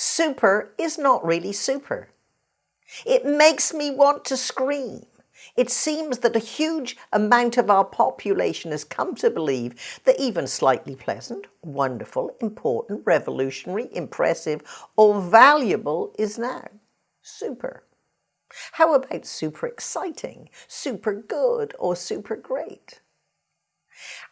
Super is not really super. It makes me want to scream. It seems that a huge amount of our population has come to believe that even slightly pleasant, wonderful, important, revolutionary, impressive, or valuable is now super. How about super exciting, super good, or super great?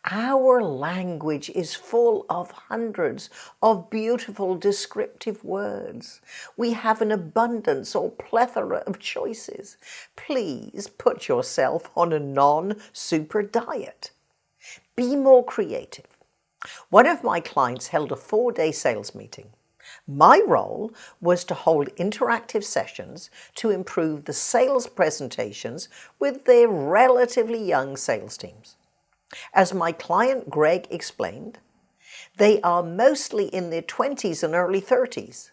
Our language is full of hundreds of beautiful descriptive words. We have an abundance or plethora of choices. Please put yourself on a non-super diet. Be more creative. One of my clients held a four-day sales meeting. My role was to hold interactive sessions to improve the sales presentations with their relatively young sales teams. As my client Greg explained, they are mostly in their 20s and early 30s.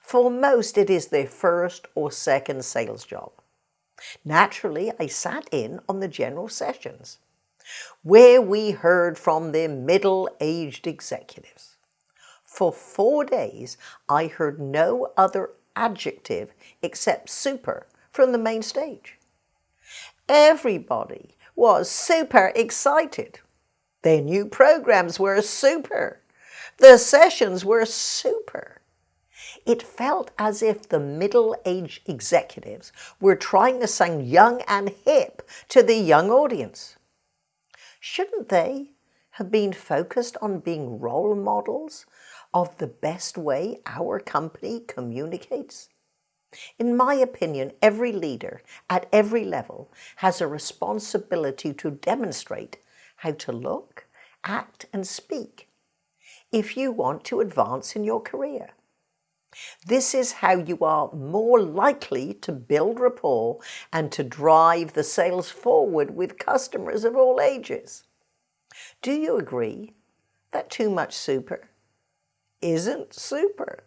For most, it is their first or second sales job. Naturally, I sat in on the general sessions, where we heard from their middle-aged executives. For four days, I heard no other adjective except super from the main stage. Everybody was super excited. Their new programs were super. The sessions were super. It felt as if the middle-aged executives were trying to sound young and hip to the young audience. Shouldn't they have been focused on being role models of the best way our company communicates? In my opinion, every leader at every level has a responsibility to demonstrate how to look, act and speak if you want to advance in your career. This is how you are more likely to build rapport and to drive the sales forward with customers of all ages. Do you agree that too much super isn't super?